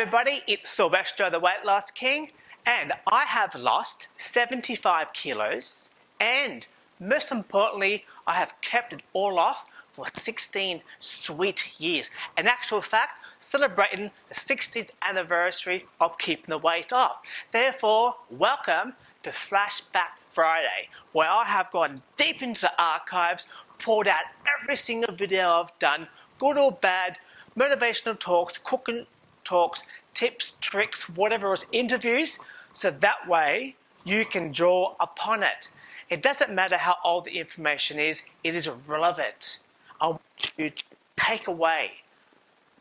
it's Sylvester the Weight Loss King and I have lost 75 kilos and most importantly I have kept it all off for 16 sweet years. In actual fact, celebrating the 60th anniversary of keeping the weight off. Therefore, welcome to Flashback Friday, where I have gone deep into the archives, pulled out every single video I've done, good or bad, motivational talks, cooking talks, tips, tricks, whatever else, interviews, so that way you can draw upon it. It doesn't matter how old the information is, it is relevant. I want you to take away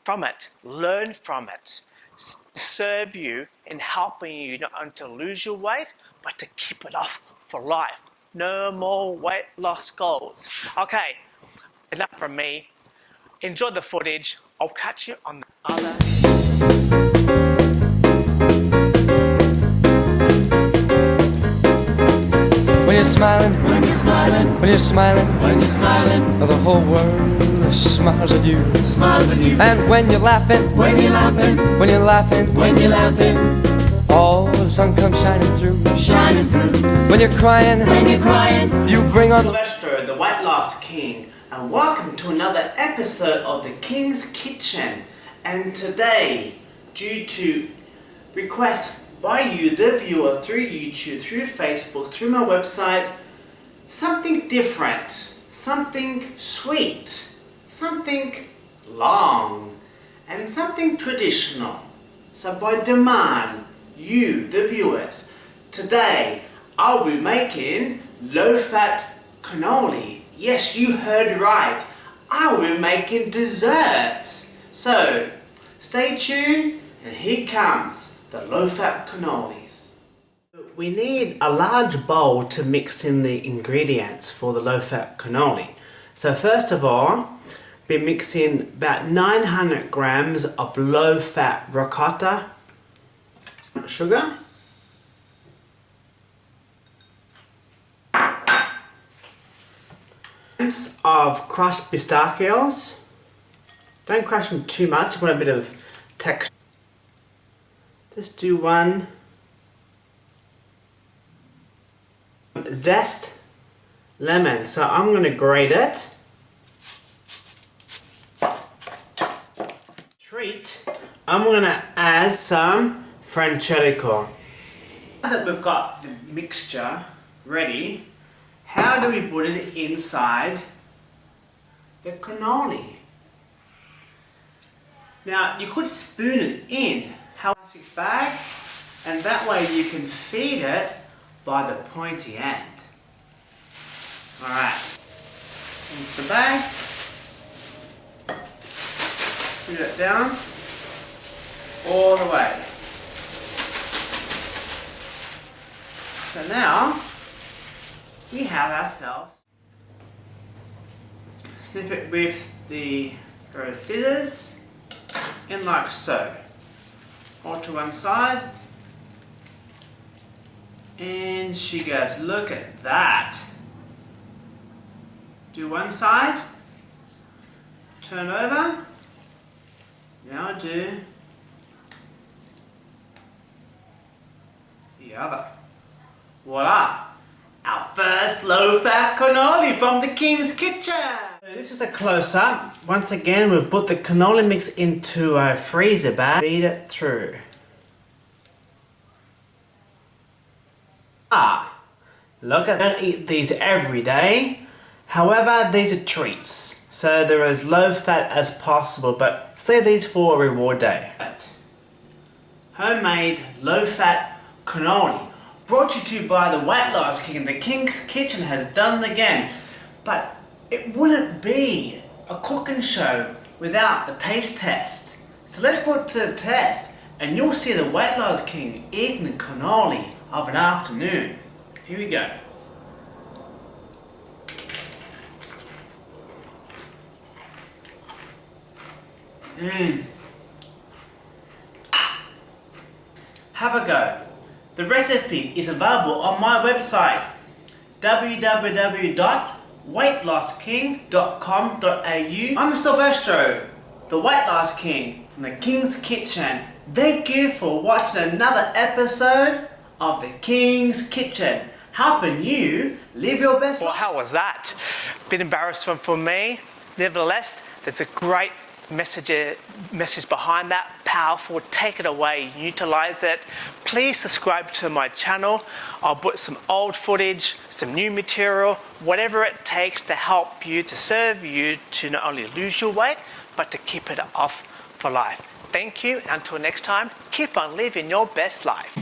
from it, learn from it, serve you in helping you not only to lose your weight, but to keep it off for life. No more weight loss goals. Okay, enough from me. Enjoy the footage. I'll catch you on the other. You're smiling, when you're smiling, when you're smiling, when you're smiling, the whole world smiles at you. smiles at you. And when you're laughing, When you're laughing, when you're laughing, when you're laughing, all the sun comes shining through. shining through. When you're crying, When you're crying, you bring on Sylvester, the Weight Loss King, and welcome to another episode of the King's Kitchen. And today, due to requests by you, the viewer, through YouTube, through Facebook, through my website, something different, something sweet, something long, and something traditional. So by demand, you, the viewers, today I'll be making low-fat cannoli. Yes, you heard right. I will be making desserts. So, stay tuned and here comes the low-fat cannolis. We need a large bowl to mix in the ingredients for the low-fat cannoli. So first of all, be mixing about 900 grams of low-fat ricotta sugar of crushed pistachios. Don't crush them too much, you want a bit of texture. Just do one. Zest lemon. So I'm going to grate it. Treat. I'm going to add some Frangelico. Now that we've got the mixture ready, how do we put it inside the cannoli? Now you could spoon it in, how bag, and that way you can feed it by the pointy end. Alright, into the bag, put it down, all the way. So now, we have ourselves snip it with the scissors in like so. Hold to one side and she goes, look at that. Do one side, turn over, now do the other. Voila! Our first low-fat cannoli from the King's Kitchen! This is a close-up. Once again, we've put the cannoli mix into a freezer bag. Feed it through. Ah, look at don't eat these every day. However, these are treats, so they're as low fat as possible, but save these for a reward day. Homemade low fat cannoli brought you to by the Weight Loss King. The King's Kitchen has done it again, but it wouldn't be a cooking show without the taste test. So let's put to the test, and you'll see the Weight Loss King eating cannoli of an afternoon. Here we go. Mmm. Have a go. The recipe is available on my website www.weightlossking.com.au I'm Silvestro, the Weight Loss King from the King's Kitchen Thank you for watching another episode of The King's Kitchen, helping you live your best Well, how was that? Bit embarrassing for me. Nevertheless, there's a great message, message behind that. Powerful. Take it away. Utilize it. Please subscribe to my channel. I'll put some old footage, some new material, whatever it takes to help you, to serve you to not only lose your weight, but to keep it off for life. Thank you. Until next time, keep on living your best life.